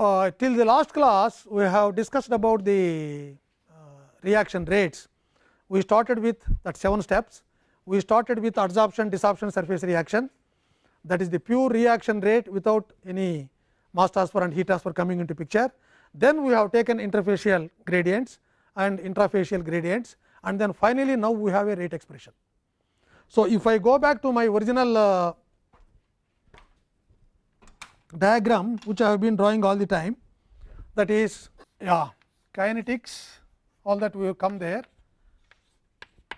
uh, till the last class we have discussed about the uh, reaction rates. We started with that 7 steps. We started with adsorption, desorption surface reaction that is the pure reaction rate without any mass transfer and heat transfer coming into picture. Then we have taken interfacial gradients and intrafacial gradients and then finally, now we have a rate expression. So, if I go back to my original uh, diagram which I have been drawing all the time that is yeah kinetics all that will come there.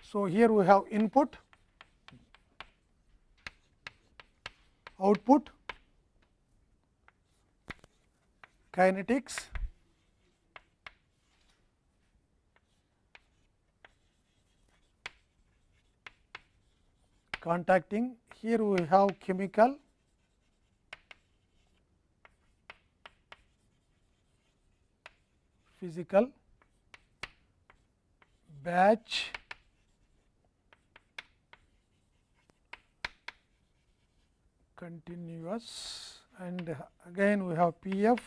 So, here we have input output kinetics contacting here we have chemical physical batch continuous and again we have P f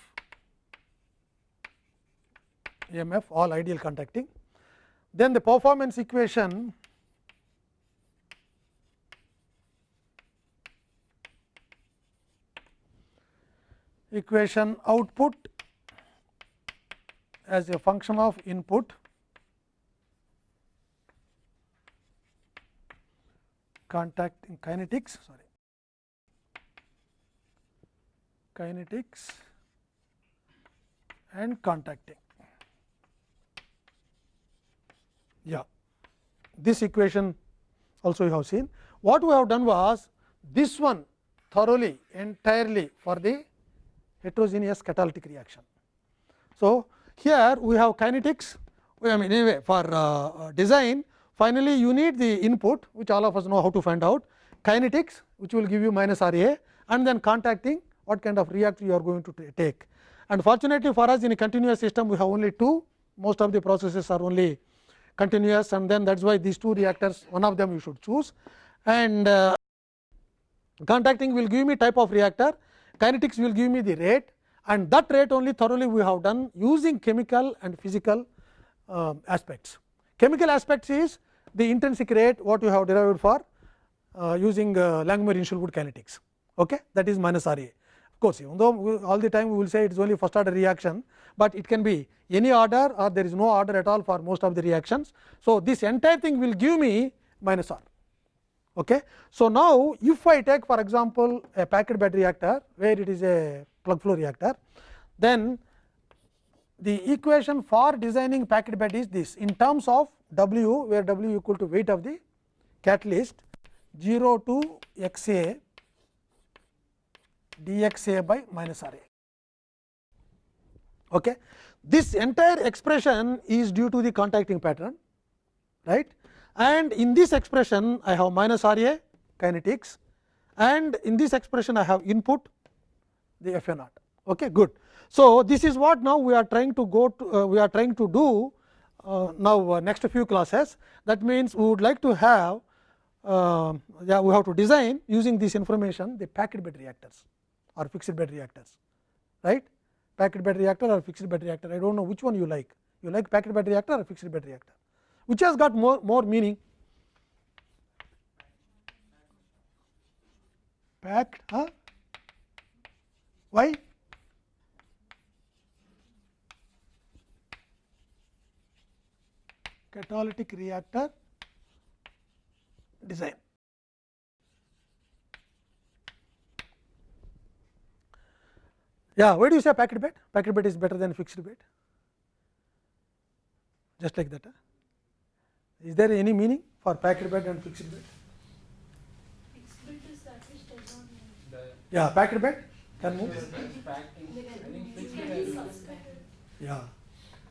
EMF all ideal contacting. Then the performance equation equation output as a function of input contact kinetics sorry kinetics and contacting. Yeah this equation also you have seen. What we have done was this one thoroughly entirely for the heterogeneous catalytic reaction. So here we have kinetics, I mean anyway for uh, design finally, you need the input which all of us know how to find out kinetics which will give you minus R A and then contacting what kind of reactor you are going to take. And fortunately for us in a continuous system we have only two most of the processes are only continuous and then that is why these two reactors one of them you should choose and uh, contacting will give me type of reactor kinetics will give me the rate and that rate only thoroughly we have done using chemical and physical uh, aspects. Chemical aspects is the intrinsic rate what you have derived for uh, using uh, Langmuir-Hinshelwood kinetics okay? that is minus R A. Of course, even though all the time we will say it is only first order reaction, but it can be any order or there is no order at all for most of the reactions. So, this entire thing will give me minus R. Okay. So, now if I take for example, a packed bed reactor where it is a plug flow reactor, then the equation for designing packed bed is this. In terms of W where W equal to weight of the catalyst 0 to x a dx a by minus R a. Okay. This entire expression is due to the contacting pattern right? And in this expression I have minus R a kinetics. And in this expression I have input the f a naught. Okay, good. So, this is what now we are trying to go to uh, we are trying to do uh, now uh, next few classes that means we would like to have uh, yeah we have to design using this information the packed bed reactors or fixed bed reactors right packed bed reactor or fixed bed reactor I do not know which one you like you like packed bed reactor or fixed bed reactor which has got more more meaning packed huh? Why catalytic reactor design. Yeah, why do you say packed bed? Packed bed is better than fixed bed, just like that. Huh? Is there any meaning for packed bed and fixed bed? Fixed bed is not move. Yeah, packed bed can move. Yeah.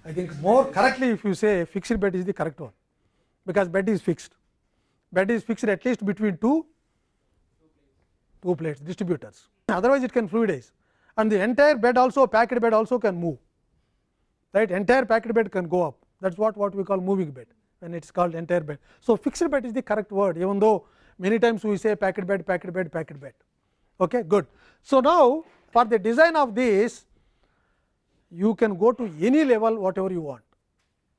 I think more correctly if you say fixed bed is the correct one, because bed is fixed. Bed is fixed at least between two two plates distributors, otherwise it can fluidize and the entire bed also packed bed also can move. Right? Entire packed bed can go up. That is what what we call moving bed when it is called entire bed. So, fixed bed is the correct word even though many times we say packed bed packed bed packed bed okay good. So, now for the design of this you can go to any level whatever you want.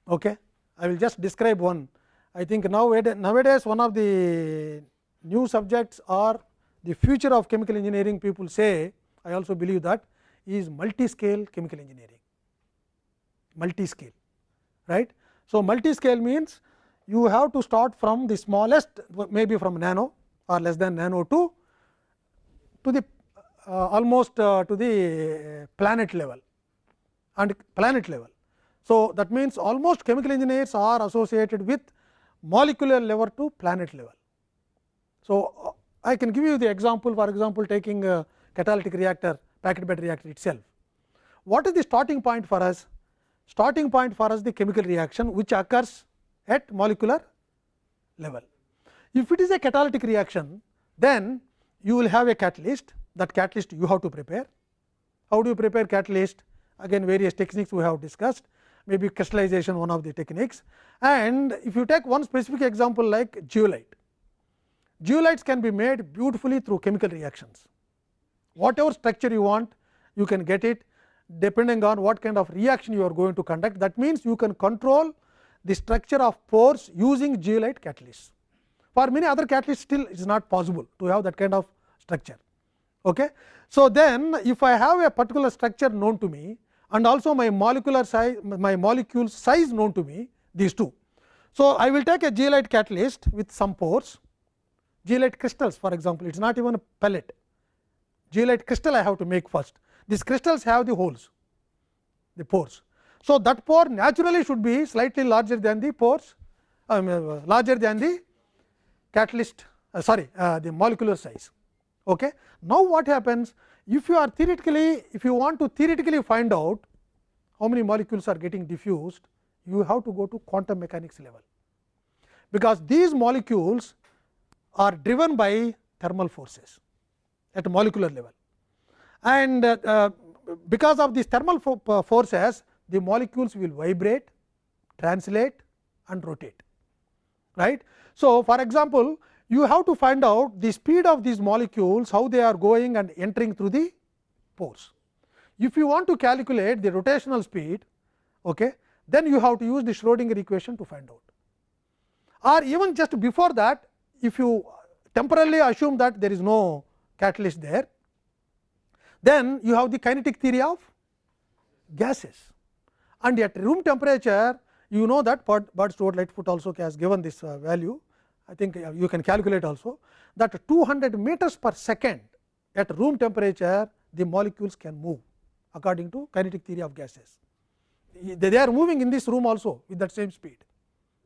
Okay? I will just describe one. I think nowadays, nowadays one of the new subjects or the future of chemical engineering people say I also believe that is multi-scale chemical engineering, multi-scale right. So, multi-scale means you have to start from the smallest maybe from nano or less than nano to to the uh, almost uh, to the planet level and planet level. So, that means almost chemical engineers are associated with molecular level to planet level. So, uh, I can give you the example for example, taking a catalytic reactor packet bed reactor itself. What is the starting point for us? Starting point for us the chemical reaction which occurs at molecular level. If it is a catalytic reaction, then you will have a catalyst that catalyst you have to prepare. How do you prepare catalyst? Again various techniques we have discussed maybe crystallization one of the techniques. And if you take one specific example like zeolite, zeolites can be made beautifully through chemical reactions. Whatever structure you want, you can get it depending on what kind of reaction you are going to conduct. That means, you can control the structure of pores using zeolite catalysts. For many other catalysts still it is not possible to have that kind of structure. Okay. So, then if I have a particular structure known to me and also my molecular size my molecule size known to me these two. So, I will take a zeolite catalyst with some pores zeolite crystals for example, it is not even a pellet zeolite crystal I have to make first these crystals have the holes the pores. So, that pore naturally should be slightly larger than the pores um, larger than the catalyst uh, sorry uh, the molecular size. Okay. Now, what happens if you are theoretically if you want to theoretically find out how many molecules are getting diffused you have to go to quantum mechanics level because these molecules are driven by thermal forces at molecular level and uh, uh, because of these thermal uh, forces the molecules will vibrate translate and rotate right. So, for example, you have to find out the speed of these molecules, how they are going and entering through the pores. If you want to calculate the rotational speed, okay, then you have to use the Schrodinger equation to find out. Or even just before that, if you temporarily assume that there is no catalyst there, then you have the kinetic theory of gases. And at room temperature, you know that Bird Stewart Lightfoot also has given this uh, value I think uh, you can calculate also that 200 meters per second at room temperature the molecules can move according to kinetic theory of gases. They are moving in this room also with that same speed,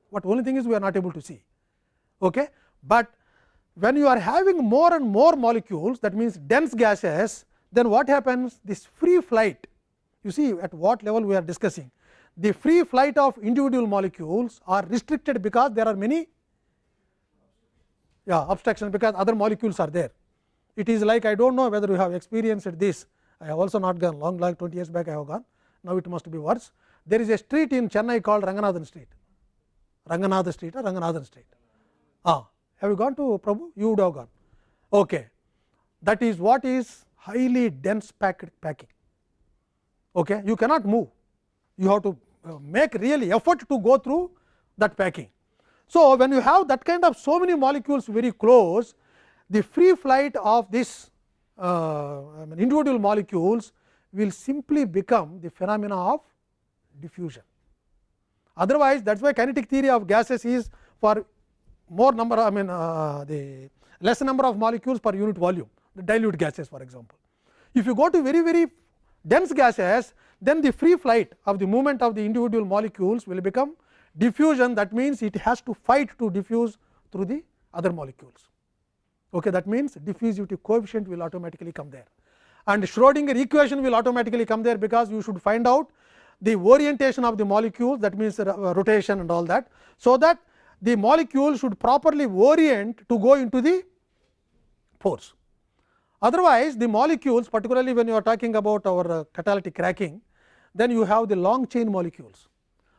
what only thing is we are not able to see. Okay? But when you are having more and more molecules that means dense gases, then what happens this free flight you see at what level we are discussing. The free flight of individual molecules are restricted because there are many yeah, obstruction because other molecules are there. It is like I do not know whether you have experienced this. I have also not gone long like 20 years back I have gone. Now, it must be worse. There is a street in Chennai called Ranganathan street, Ranganathan street or Ranganathan street. Ah, have you gone to Prabhu? You would have gone. Okay. That is what is highly dense packed packing. Okay. You cannot move. You have to make really effort to go through that packing. So, when you have that kind of so many molecules very close, the free flight of this uh, I mean individual molecules will simply become the phenomena of diffusion. Otherwise, that is why kinetic theory of gases is for more number I mean uh, the less number of molecules per unit volume, the dilute gases for example. If you go to very very dense gases, then the free flight of the movement of the individual molecules will become diffusion that means it has to fight to diffuse through the other molecules. Okay, that means diffusivity coefficient will automatically come there and Schrodinger equation will automatically come there because you should find out the orientation of the molecule that means rotation and all that. So, that the molecule should properly orient to go into the pores. Otherwise, the molecules particularly when you are talking about our uh, catalytic cracking, then you have the long chain molecules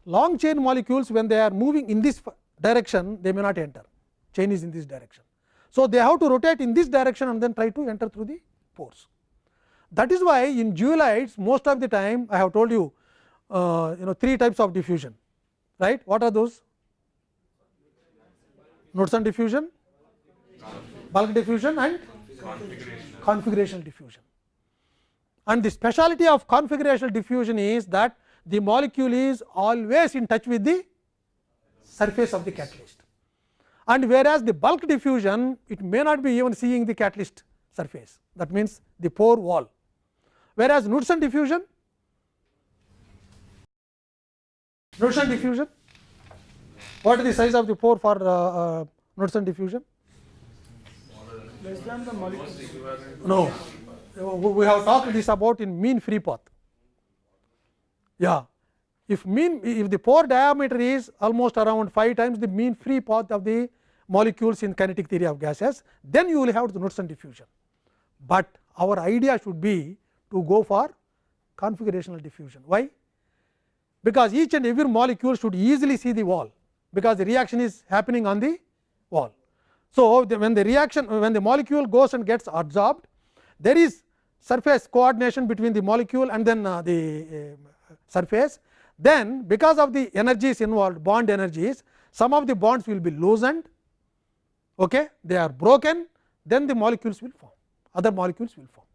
long chain molecules when they are moving in this direction they may not enter chain is in this direction. So, they have to rotate in this direction and then try to enter through the pores. That is why in zeolites most of the time I have told you uh, you know three types of diffusion right. What are those? Knudsen diffusion, bulk diffusion and configurational diffusion. And the speciality of configurational diffusion is that the molecule is always in touch with the surface of the catalyst. And whereas the bulk diffusion, it may not be even seeing the catalyst surface, that means the pore wall. Whereas Knudsen diffusion, Knudsen diffusion, what is the size of the pore for uh, uh, Knudsen diffusion? less than the molecule. No, we have talked this about in mean free path. Yeah, if mean if the pore diameter is almost around 5 times the mean free path of the molecules in kinetic theory of gases, then you will have the Knudsen diffusion. But our idea should be to go for configurational diffusion. Why? Because each and every molecule should easily see the wall, because the reaction is happening on the wall. So, the, when the reaction when the molecule goes and gets adsorbed, there is surface coordination between the molecule and then uh, the uh, surface then because of the energies involved bond energies some of the bonds will be loosened okay? They are broken then the molecules will form other molecules will form.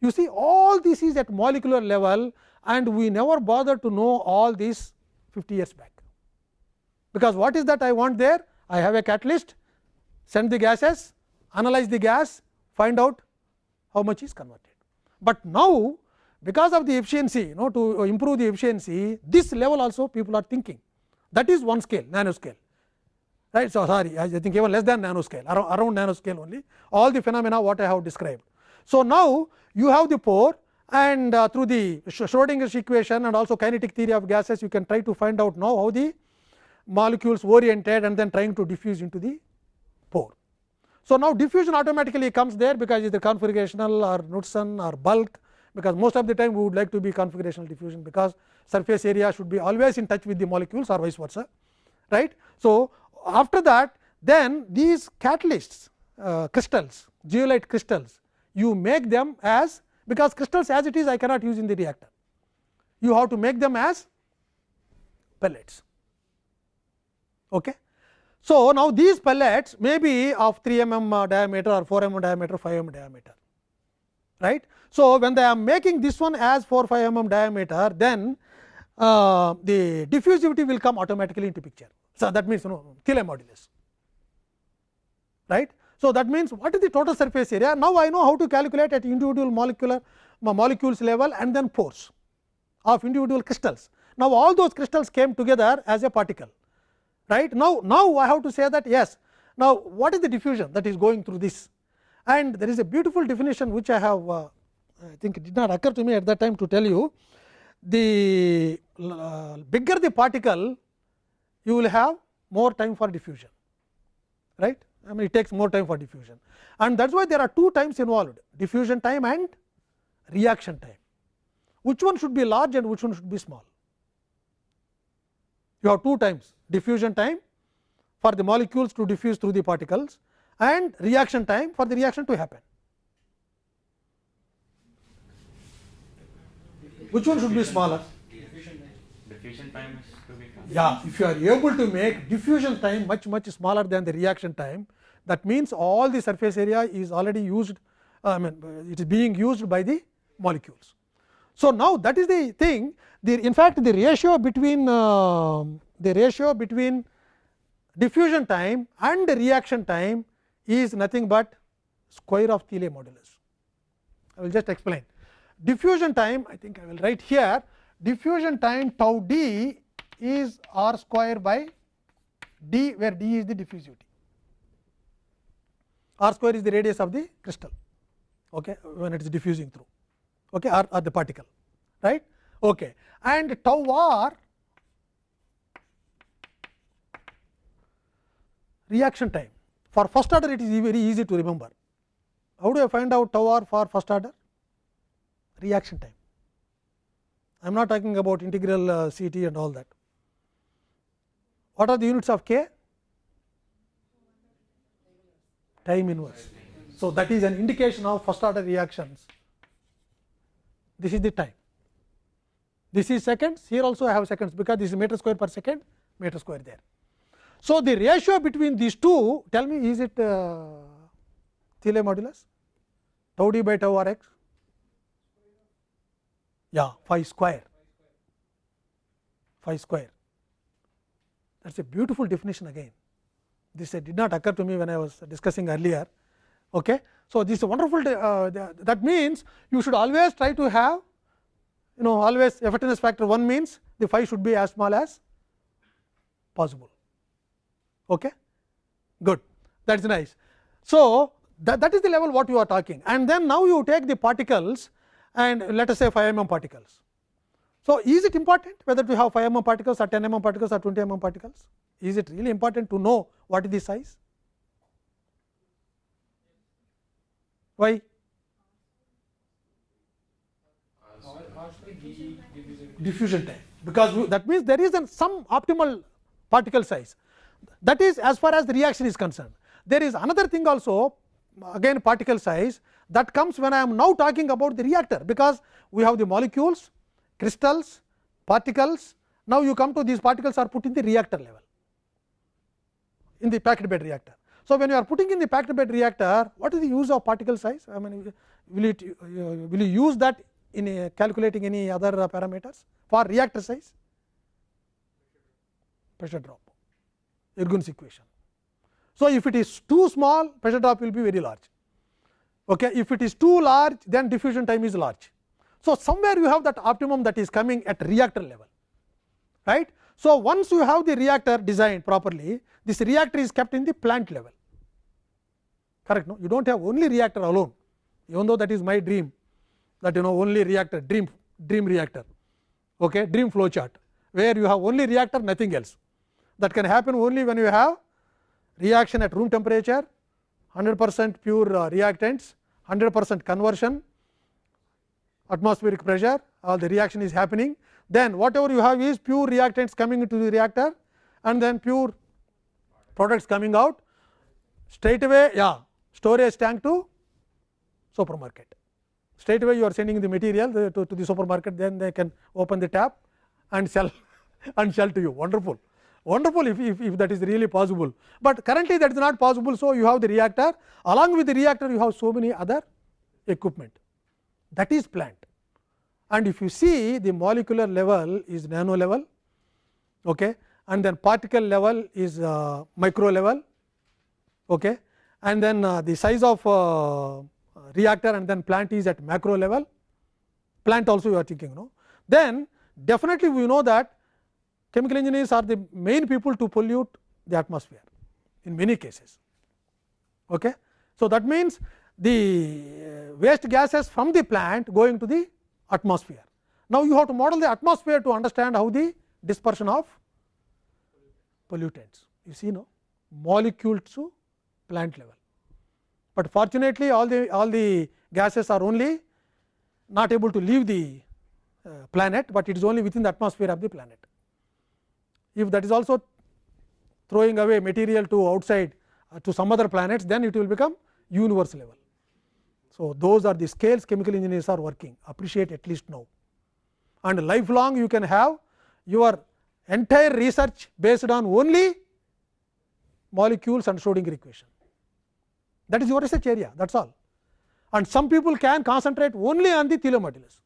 You see all this is at molecular level and we never bother to know all these 50 years back. Because what is that I want there? I have a catalyst send the gases, analyze the gas, find out how much is converted. But now, because of the efficiency, you know to improve the efficiency, this level also people are thinking that is one scale, nanoscale. Right. So, sorry, I think even less than nanoscale, around, around nanoscale only, all the phenomena what I have described. So, now you have the pore and uh, through the Schrodinger's equation and also kinetic theory of gases, you can try to find out now how the molecules oriented and then trying to diffuse into the pore. So, now diffusion automatically comes there because either configurational or Knudsen or bulk because most of the time we would like to be configurational diffusion because surface area should be always in touch with the molecules or vice versa. right? So, after that then these catalysts uh, crystals zeolite crystals you make them as because crystals as it is I cannot use in the reactor. You have to make them as pellets. Okay. So, now these pellets may be of 3 mm diameter or 4 mm diameter 5 mm diameter right. So, when they are making this one as 4 5 mm diameter then uh, the diffusivity will come automatically into picture. So, that means you know Thiele modulus right. So, that means what is the total surface area now I know how to calculate at individual molecular molecules level and then pores of individual crystals. Now, all those crystals came together as a particle right. Now, now I have to say that yes, now what is the diffusion that is going through this and there is a beautiful definition which I have uh, I think it did not occur to me at that time to tell you the uh, bigger the particle you will have more time for diffusion right I mean it takes more time for diffusion and that is why there are two times involved diffusion time and reaction time which one should be large and which one should be small you have two times diffusion time for the molecules to diffuse through the particles and reaction time for the reaction to happen. Which one should be smaller? Diffusion time is to be Yeah, if you are able to make diffusion time much much smaller than the reaction time, that means all the surface area is already used, I mean it is being used by the molecules. So, now that is the thing the in fact, the ratio between uh, the ratio between diffusion time and the reaction time is nothing but square of Thiele modulus. I will just explain. Diffusion time I think I will write here diffusion time tau d is r square by d where d is the diffusivity. R square is the radius of the crystal okay, when it is diffusing through okay, or, or the particle right. Okay. And tau r reaction time for first order it is very easy to remember. How do I find out tau r for first order? Reaction time. I am not talking about integral uh, C t and all that. What are the units of k? Time inverse. So, that is an indication of first order reactions this is the time. This is seconds, here also I have seconds, because this is meter square per second, meter square there. So, the ratio between these two, tell me is it uh, Thiele modulus, tau d by tau r x? Yeah, phi square, phi square. That is a beautiful definition again. This did not occur to me when I was discussing earlier. Okay. So, this is wonderful uh, that means, you should always try to have you know always effectiveness factor 1 means the phi should be as small as possible. Okay? Good, that is nice. So, that, that is the level what you are talking and then now you take the particles and let us say 5 mm particles. So, is it important whether we have 5 mm particles or 10 mm particles or 20 mm particles? Is it really important to know what is the size? Why? Diffusion time, because that means there is an some optimal particle size. That is as far as the reaction is concerned. There is another thing also again particle size that comes when I am now talking about the reactor, because we have the molecules, crystals, particles. Now, you come to these particles are put in the reactor level in the packed bed reactor. So, when you are putting in the packed bed reactor, what is the use of particle size? I mean, will it uh, will you use that in calculating any other uh, parameters for reactor size? Pressure drop, Ergun's equation. So, if it is too small, pressure drop will be very large. Okay. If it is too large, then diffusion time is large. So, somewhere you have that optimum that is coming at reactor level, right. So, once you have the reactor designed properly, this reactor is kept in the plant level correct no you do not have only reactor alone even though that is my dream that you know only reactor dream dream reactor okay dream flow chart where you have only reactor nothing else that can happen only when you have reaction at room temperature 100 percent pure uh, reactants 100 percent conversion atmospheric pressure all the reaction is happening then whatever you have is pure reactants coming into the reactor and then pure products coming out straight away yeah storage tank to supermarket straight away you are sending the material to, to the supermarket then they can open the tap and sell and sell to you wonderful wonderful if, if, if that is really possible, but currently that is not possible. So, you have the reactor along with the reactor you have so many other equipment that is plant and if you see the molecular level is nano level okay, and then particle level is uh, micro level okay, and then uh, the size of uh, reactor and then plant is at macro level plant also you are thinking no then definitely we know that chemical engineers are the main people to pollute the atmosphere in many cases okay so that means the waste gases from the plant going to the atmosphere now you have to model the atmosphere to understand how the dispersion of pollutants. You see no molecule to plant level, but fortunately all the all the gases are only not able to leave the uh, planet, but it is only within the atmosphere of the planet. If that is also throwing away material to outside uh, to some other planets, then it will become universe level. So, those are the scales chemical engineers are working appreciate at least now and lifelong you can have your entire research based on only molecules and Schrodinger equation. That is your research area that is all and some people can concentrate only on the Thiele modulus.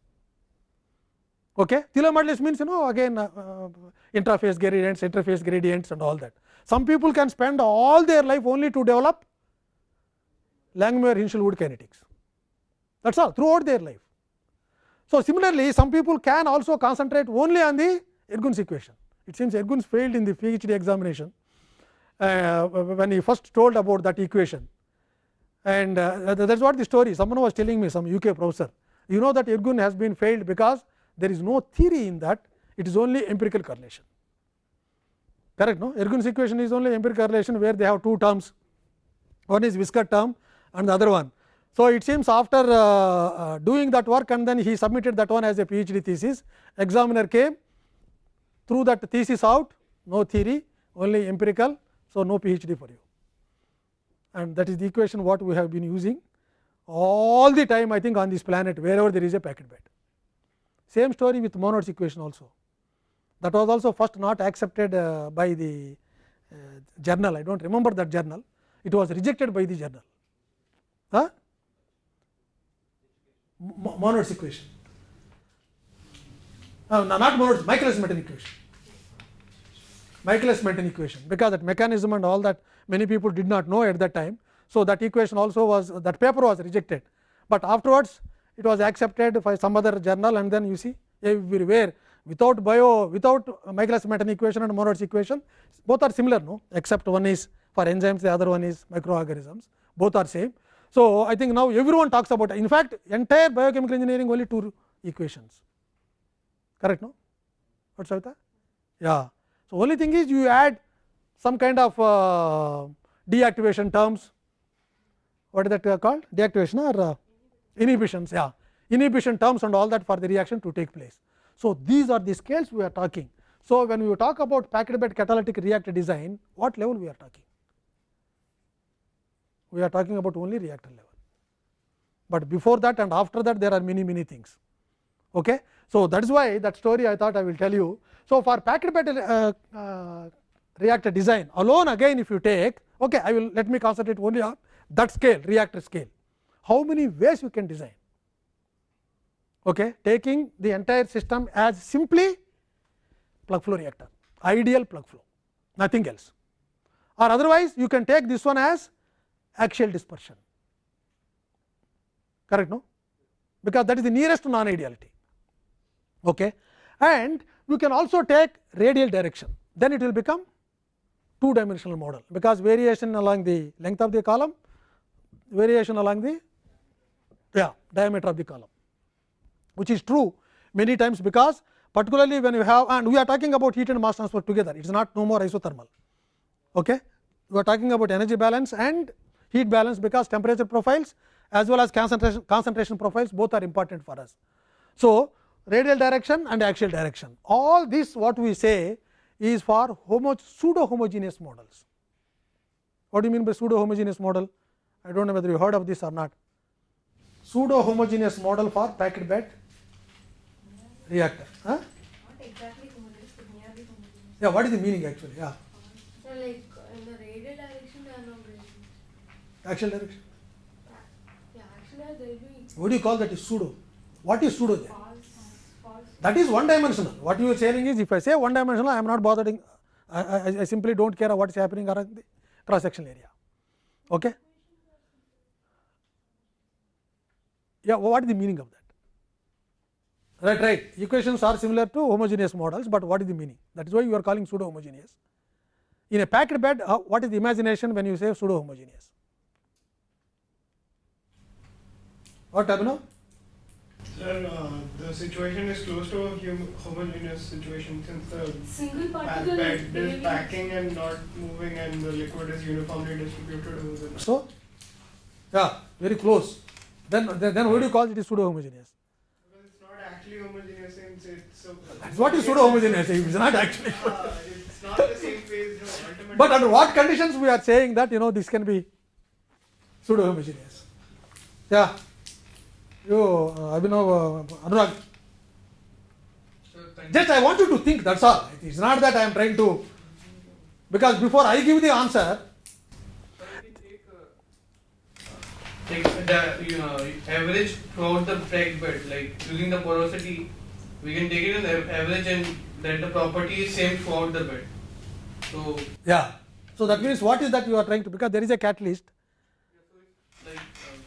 Okay. Thiele modulus means you know again uh, uh, interface gradients, interface gradients and all that. Some people can spend all their life only to develop Langmuir Hinshelwood kinetics that is all throughout their life. So, similarly, some people can also concentrate only on the Ergun's equation. It seems Ergun's failed in the PhD examination uh, when he first told about that equation and uh, that is what the story someone was telling me some UK professor. You know that Ergun has been failed because there is no theory in that it is only empirical correlation. Correct no? Ergun's equation is only empirical correlation where they have two terms. One is viscous term and the other one. So, it seems after uh, uh, doing that work and then he submitted that one as a PhD thesis. Examiner came threw that thesis out no theory only empirical. So, no PhD for you. And that is the equation what we have been using all the time I think on this planet wherever there is a packed bed Same story with Monod's equation also. That was also first not accepted uh, by the uh, journal. I do not remember that journal. It was rejected by the journal. Huh? Mo- Monod's equation. Uh, no, not Monod's, Michaelis Menten equation. Michaelis Menten equation, because that mechanism and all that many people did not know at that time. So, that equation also was that paper was rejected, but afterwards it was accepted by some other journal and then you see everywhere without bio without Michaelis Menten equation and Monod's equation both are similar no except one is for enzymes the other one is microorganisms both are same. So, I think now everyone talks about in fact entire biochemical engineering only two equations correct no what Savita? Yeah. So, only thing is you add some kind of uh, deactivation terms what is that called deactivation or uh, inhibitions yeah inhibition terms and all that for the reaction to take place. So, these are the scales we are talking. So, when we talk about packed bed catalytic reactor design what level we are talking? We are talking about only reactor level, but before that and after that there are many many things. Okay. So, that is why that story I thought I will tell you. So, for packed bed uh, uh, reactor design alone again if you take okay, I will let me concentrate only on that scale reactor scale. How many ways you can design? Okay, taking the entire system as simply plug flow reactor, ideal plug flow, nothing else. Or otherwise, you can take this one as axial dispersion, correct? No, because that is the nearest to non ideality. Okay. And you can also take radial direction, then it will become two dimensional model, because variation along the length of the column, variation along the yeah, diameter of the column, which is true many times because particularly when you have and we are talking about heat and mass transfer together, it is not no more isothermal. Okay. We are talking about energy balance and heat balance, because temperature profiles as well as concentration, concentration profiles both are important for us. So, radial direction and axial direction all this what we say is for homo pseudo homogeneous models. What do you mean by pseudo homogeneous model? I do not know whether you heard of this or not. Pseudo homogeneous model for packed bed reactor. Huh? Exactly homogeneous, but nearly homogeneous. Yeah, what is the meaning actually? Yeah, So like in the radial direction there are no gradients. axial direction. Yeah, actually there What do you call that is pseudo? What is pseudo there? false, false. That is one dimensional. What you are saying is if I say one dimensional, I am not bothering, I, I, I simply do not care what is happening around the cross sectional area. Okay? Yeah, what is the meaning of that? Right, right. Equations are similar to homogeneous models, but what is the meaning? That is why you are calling pseudo homogeneous. In a packed bed, uh, what is the imagination when you say pseudo homogeneous? What Abhinav? Sir, uh, the situation is close to a hum- homogeneous situation since the Single particle bed is is packing and not moving and the liquid is uniformly distributed over the So, yeah, very close. Then, then, what do you call it is pseudo homogeneous? Because it's not actually homogeneous since it's. That's what is pseudo homogeneous. It is not actually. Uh, it's not the same phase. No. But under what conditions we are saying that you know this can be pseudo homogeneous? Yeah. You, uh, Abhinav, uh, Anurag. Just I want you to think. That's all. It is not that I am trying to. Because before I give the answer, take the you know, average throughout the packed bed, like using the porosity, we can take it as a- average and that the property is same throughout the bed. So, yeah. So that means what is that you are trying to? Because there is a catalyst. like, um,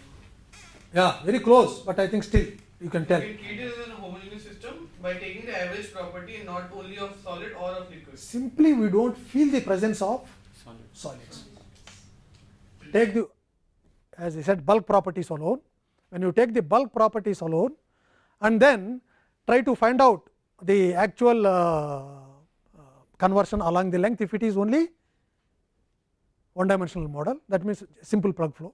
Yeah, very close. But I think still you can tell. we can it as a homogeneous system by taking the average property and not only of solid or of liquid. Simply we don't feel the presence of Solid. solids. Take the, as I said, bulk properties alone. When you take the bulk properties alone, and then try to find out the actual uh, uh, conversion along the length, if it is only one dimensional model, that means simple plug flow.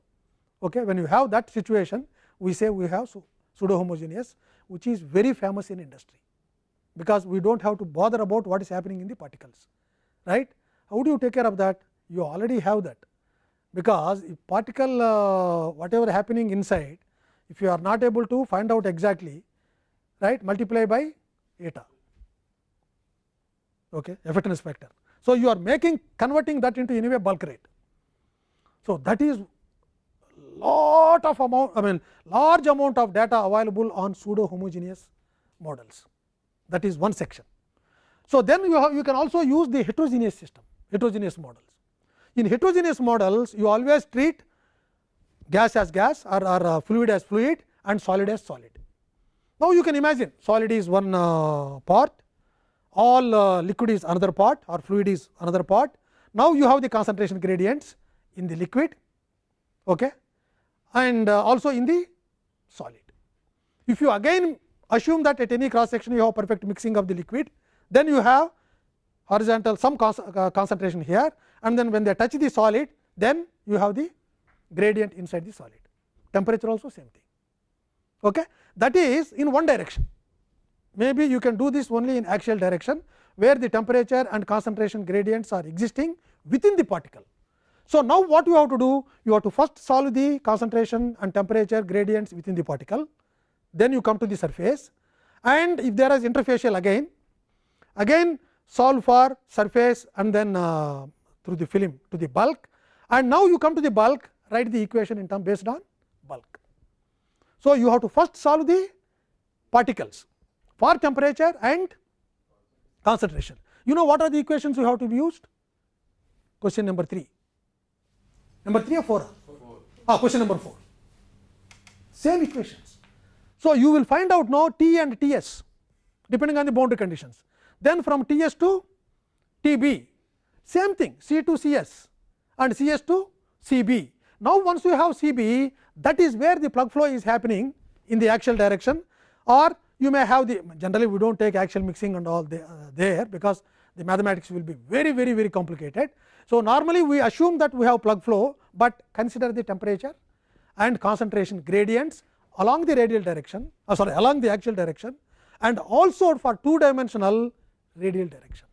Okay. When you have that situation, we say we have pseudo homogeneous, which is very famous in industry, because we do not have to bother about what is happening in the particles. Right? How do you take care of that? You already have that, because if particle uh, whatever happening inside, if you are not able to find out exactly, right multiply by eta okay, effectiveness factor. So, you are making converting that into anyway bulk rate. So, that is lot of amount I mean large amount of data available on pseudo homogeneous models that is one section. So, then you have you can also use the heterogeneous system heterogeneous models. In heterogeneous models you always treat gas as gas or, or uh, fluid as fluid and solid as solid. Now, you can imagine solid is one uh, part all uh, liquid is another part or fluid is another part. Now, you have the concentration gradients in the liquid okay, and uh, also in the solid. If you again assume that at any cross section you have perfect mixing of the liquid, then you have horizontal some uh, concentration here and then when they touch the solid, then you have the gradient inside the solid. Temperature also same thing. Okay. That is in one direction. Maybe you can do this only in axial direction, where the temperature and concentration gradients are existing within the particle. So, now what you have to do? You have to first solve the concentration and temperature gradients within the particle, then you come to the surface and if there is interfacial again, again solve for surface and then uh, through the film to the bulk and now you come to the bulk write the equation in term based on bulk. So, you have to first solve the particles for temperature and concentration. You know what are the equations you have to be used? Question number 3. Number 3 or 4? Ah, question number 4. Same equations. So, you will find out now T and T s depending on the boundary conditions. Then from T s to T b same thing C to C s and C s to C b. Now, once you have C b that is where the plug flow is happening in the axial direction or you may have the generally we do not take axial mixing and all the, uh, there because the mathematics will be very very very complicated. So, normally we assume that we have plug flow, but consider the temperature and concentration gradients along the radial direction uh, sorry along the axial direction and also for two dimensional radial direction.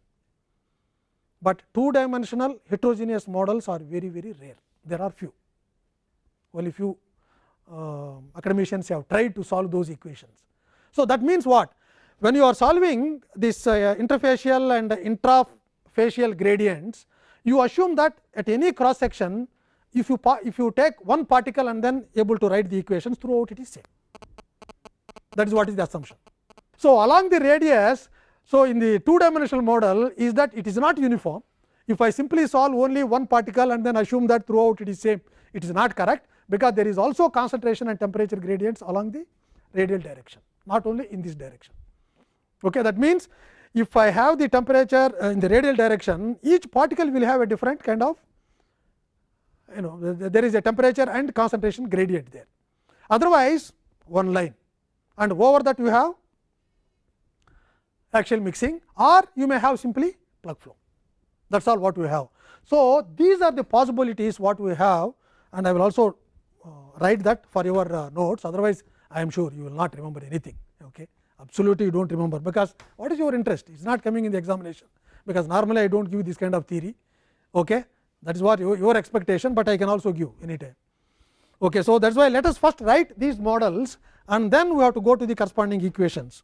But two dimensional heterogeneous models are very very rare there are few only few uh, academicians have tried to solve those equations. So, that means what when you are solving this uh, interfacial and intrafacial gradients you assume that at any cross section if you if you take one particle and then able to write the equations throughout it is same that is what is the assumption. So, along the radius so in the two dimensional model is that it is not uniform if I simply solve only one particle and then assume that throughout it is same it is not correct because there is also concentration and temperature gradients along the radial direction not only in this direction. Okay, that means, if I have the temperature uh, in the radial direction, each particle will have a different kind of you know there is a temperature and concentration gradient there. Otherwise, one line and over that you have axial mixing or you may have simply plug flow that is all what we have. So, these are the possibilities what we have and I will also uh, write that for your uh, notes otherwise I am sure you will not remember anything okay. absolutely you do not remember because what is your interest it is not coming in the examination because normally I do not give this kind of theory okay. that is what your, your expectation, but I can also give any time. Okay. So, that is why let us first write these models and then we have to go to the corresponding equations.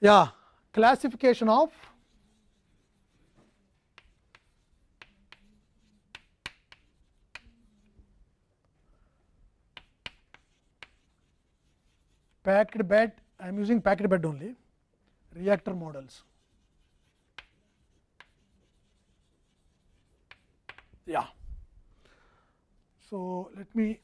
Yeah, classification of packed bed I am using packed bed only reactor models. Yeah. So, let me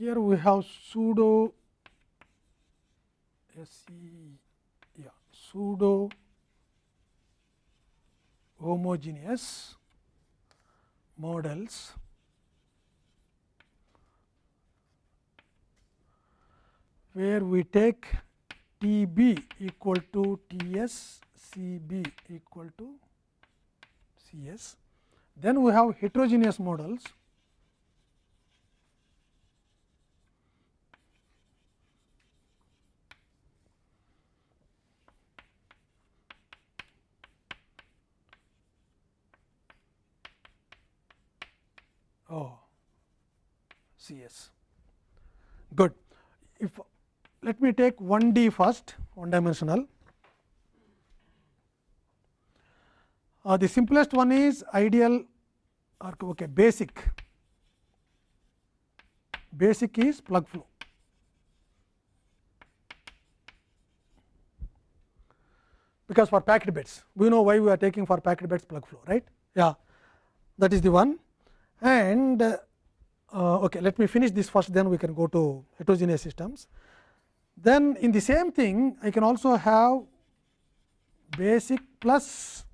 here we have pseudo SE yeah pseudo homogeneous models where we take T b equal to T s, C b equal to C s. Then we have heterogeneous models Oh, C s. Good. If let me take 1 D first, one dimensional. Uh, the simplest one is ideal or okay, basic. Basic is plug flow. Because for packed beds, we know why we are taking for packed beds plug flow, right? Yeah, that is the one. And uh, okay, let me finish this first, then we can go to heterogeneous systems. Then in the same thing, I can also have basic plus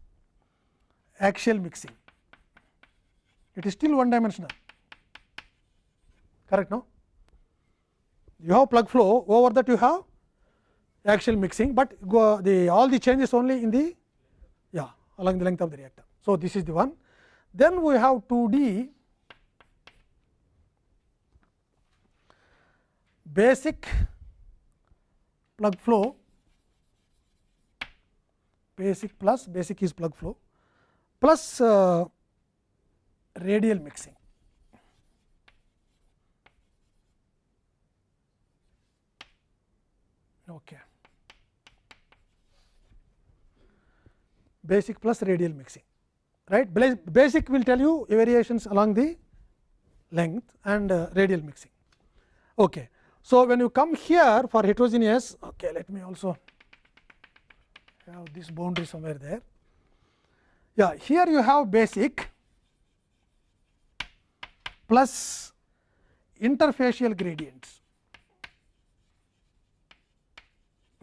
axial mixing. It is still one dimensional, correct? No, you have plug flow over that you have axial mixing, but go the all the changes only in the yeah along the length of the reactor. So, this is the one. Then we have 2 basic plug flow basic plus basic is plug flow plus uh, radial mixing. Okay. Basic plus radial mixing, right? Basic will tell you variations along the length and uh, radial mixing. Okay. So, when you come here for heterogeneous, okay, let me also have this boundary somewhere there. Yeah, here you have basic plus interfacial gradients,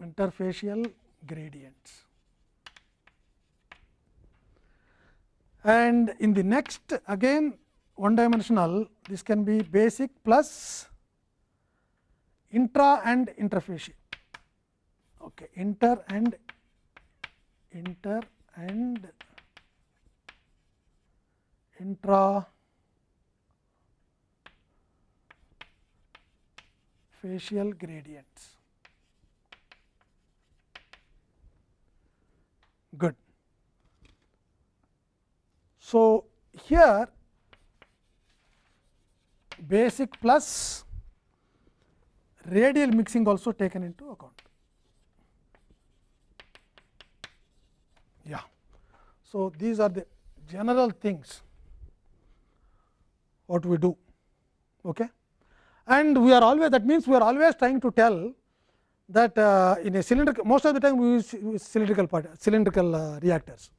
interfacial gradients. And in the next again one dimensional, this can be basic plus intra and interfacial okay inter and inter and intra facial gradients good so here basic plus radial mixing also taken into account. Yeah. So, these are the general things what we do. Okay. And we are always that means, we are always trying to tell that uh, in a cylindrical most of the time we use, use cylindrical part, cylindrical uh, reactors,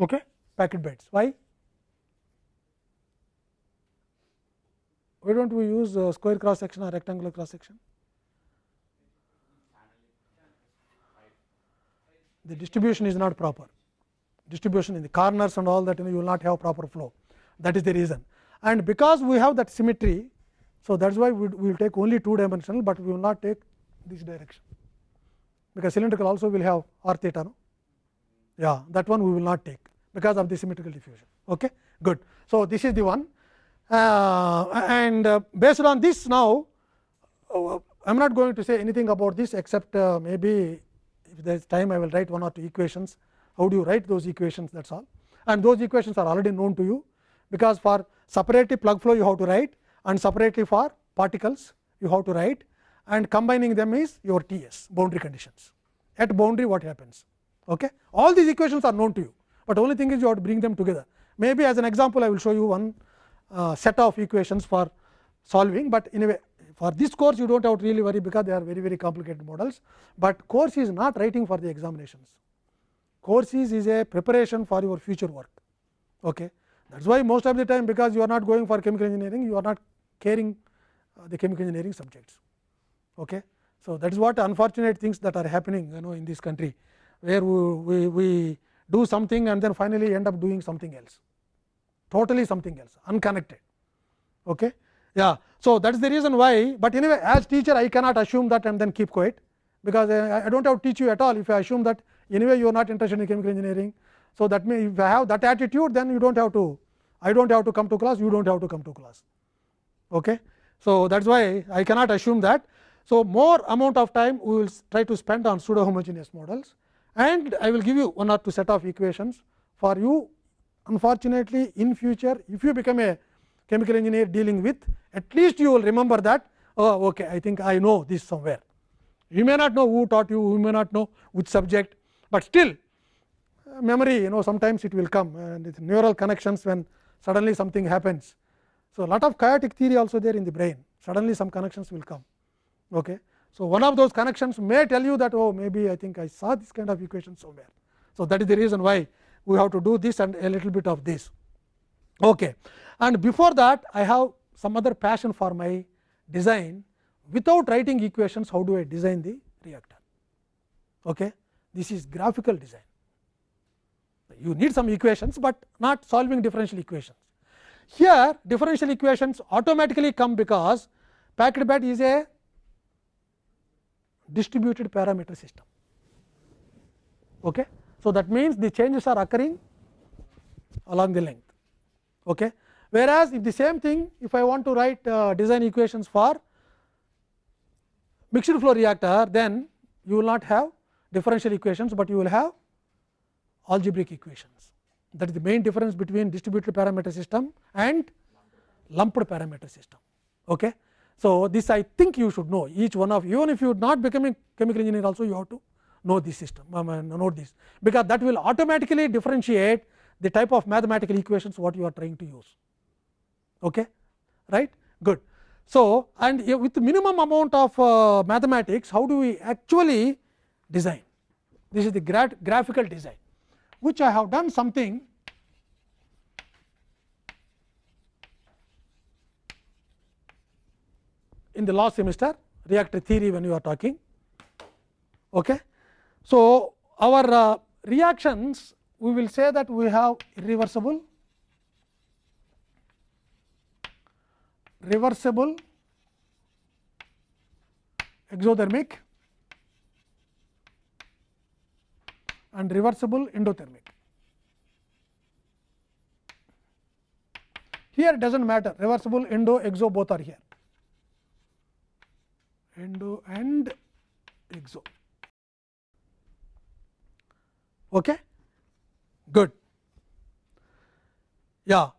okay, packet beds. Why? Why do not we use uh, square cross section or rectangular cross section? The distribution is not proper, distribution in the corners and all that you, know, you will not have proper flow that is the reason. And because we have that symmetry, so that is why we will take only two dimensional, but we will not take this direction, because cylindrical also will have r theta. No? Yeah, that one we will not take because of the symmetrical diffusion. Okay, good. So, this is the one uh, and uh, based on this now, uh, I am not going to say anything about this except uh, maybe if there is time I will write one or two equations. How do you write those equations that is all and those equations are already known to you, because for separately plug flow you have to write and separately for particles you have to write and combining them is your T s boundary conditions. At boundary what happens? Okay? All these equations are known to you, but only thing is you have to bring them together. Maybe as an example I will show you one uh, set of equations for solving, but in a way for this course you do not have to really worry because they are very very complicated models, but course is not writing for the examinations. Course is, is a preparation for your future work. Okay. That is why most of the time because you are not going for chemical engineering, you are not caring uh, the chemical engineering subjects. Okay. So, that is what unfortunate things that are happening you know in this country, where we, we, we do something and then finally end up doing something else totally something else unconnected. Okay? Yeah. So, that is the reason why, but anyway as teacher I cannot assume that and then keep quiet, because uh, I, I do not have to teach you at all if I assume that anyway you are not interested in chemical engineering. So, that means if I have that attitude then you do not have to I do not have to come to class you do not have to come to class. Okay? So, that is why I cannot assume that. So, more amount of time we will try to spend on pseudo homogeneous models and I will give you one or two set of equations for you unfortunately in future if you become a chemical engineer dealing with at least you will remember that oh okay I think I know this somewhere. You may not know who taught you, you may not know which subject, but still uh, memory you know sometimes it will come and it's neural connections when suddenly something happens. So, lot of chaotic theory also there in the brain suddenly some connections will come. Okay. So, one of those connections may tell you that oh maybe I think I saw this kind of equation somewhere. So, that is the reason why we have to do this and a little bit of this. Okay. And before that I have some other passion for my design without writing equations how do I design the reactor. Okay. This is graphical design. You need some equations, but not solving differential equations. Here differential equations automatically come because packed bed is a distributed parameter system. Okay. So, that means the changes are occurring along the length. Okay. Whereas, if the same thing if I want to write uh, design equations for mixed flow reactor, then you will not have differential equations, but you will have algebraic equations. That is the main difference between distributed parameter system and lumped parameter system. Okay. So, this I think you should know each one of even if you are not becoming chemical engineer also you have to know this system note this because that will automatically differentiate the type of mathematical equations what you are trying to use. Okay, right? Good. So, and with minimum amount of uh, mathematics how do we actually design this is the gra graphical design which I have done something in the last semester reactor theory when you are talking. Okay. So, our uh, reactions we will say that we have irreversible, reversible, exothermic and reversible endothermic. Here does not matter reversible endo exo both are here endo and exo. Okay? Good. Yeah.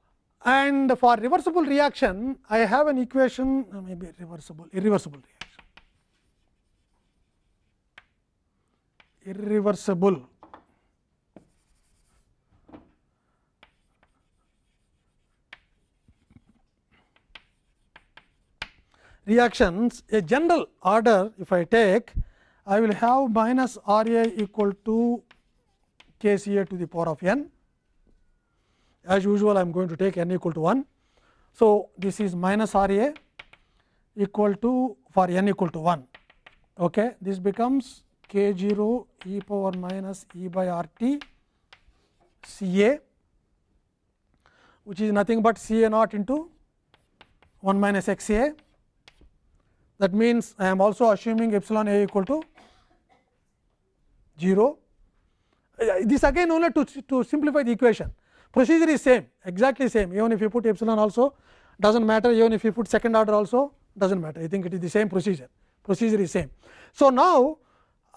And for reversible reaction, I have an equation maybe reversible, irreversible reaction. Irreversible. reactions a general order if I take I will have minus R A equal to k C A to the power of n. As usual, I am going to take n equal to 1. So, this is minus R A equal to for n equal to 1. Okay. This becomes k 0 e power minus e by r t C A which is nothing but C A naught into 1 minus x A. That means, I am also assuming epsilon A equal to 0 this again only to, to simplify the equation procedure is same exactly same even if you put epsilon also does not matter even if you put second order also does not matter I think it is the same procedure procedure is same. So, now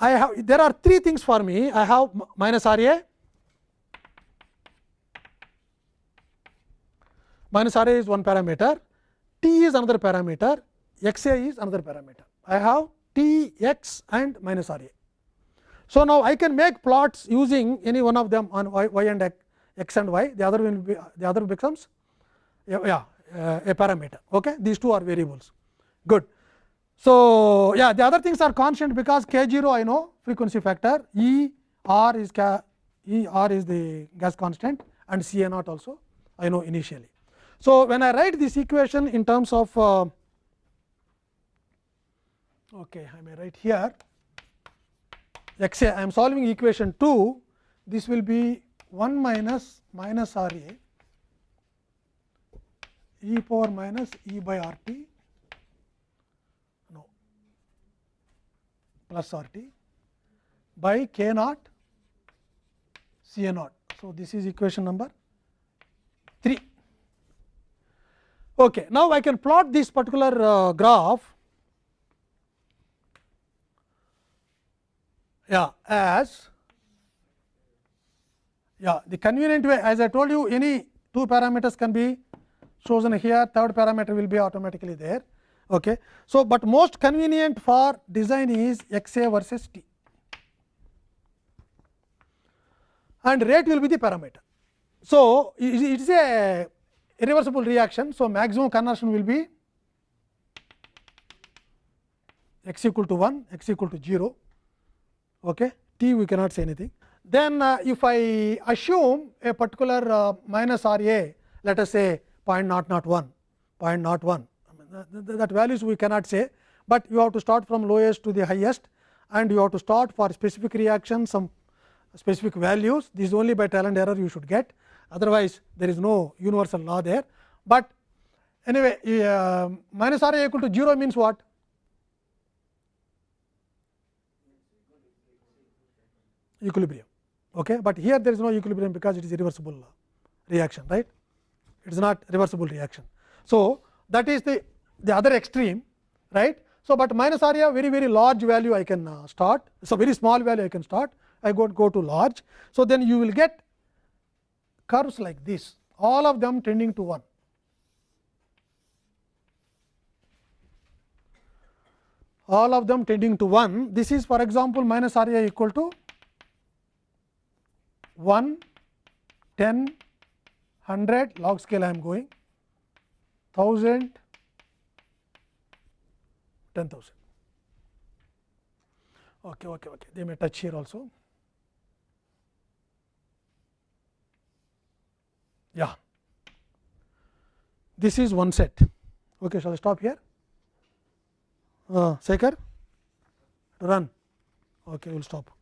I have there are three things for me I have minus R A minus R A is one parameter T is another parameter x A is another parameter I have T x and minus R A so, now I can make plots using any one of them on y, y and x, and y. The other will be the other becomes yeah, uh, a parameter. Okay? These two are variables. Good. So, yeah the other things are constant because k 0 I know frequency factor. E r is k E r is the gas constant and C a naught also I know initially. So, when I write this equation in terms of uh, okay, I may write here x a I am solving equation 2 this will be 1 minus minus R a e power minus e by R t no plus R t by k naught C a naught. So, this is equation number 3. Okay. Now, I can plot this particular uh, graph yeah as yeah the convenient way as I told you any two parameters can be chosen here third parameter will be automatically there. Okay. So, but most convenient for design is x a versus t and rate will be the parameter. So, it it is a irreversible reaction. So, maximum conversion will be x equal to 1, x equal to 0, okay. t we cannot say anything. Then uh, if I assume a particular uh, minus R a let us say 0.001, 0.01 that, that values we cannot say, but you have to start from lowest to the highest and you have to start for specific reaction some specific values this is only by trial and error you should get otherwise there is no universal law there. But anyway uh, minus R a equal to 0 means what? Equilibrium, okay. but here there is no equilibrium because it is irreversible reaction right it is not reversible reaction. So, that is the, the other extreme right. So, but minus area very very large value I can uh, start. So, very small value I can start I go, go to large. So, then you will get curves like this all of them tending to 1. All of them tending to 1 this is for example, minus area equal to 1, 10, 100 log scale I am going 1000 10000 okay okay okay they may touch here also yeah this is one set okay shall I stop here uh, Sekhar run okay we will stop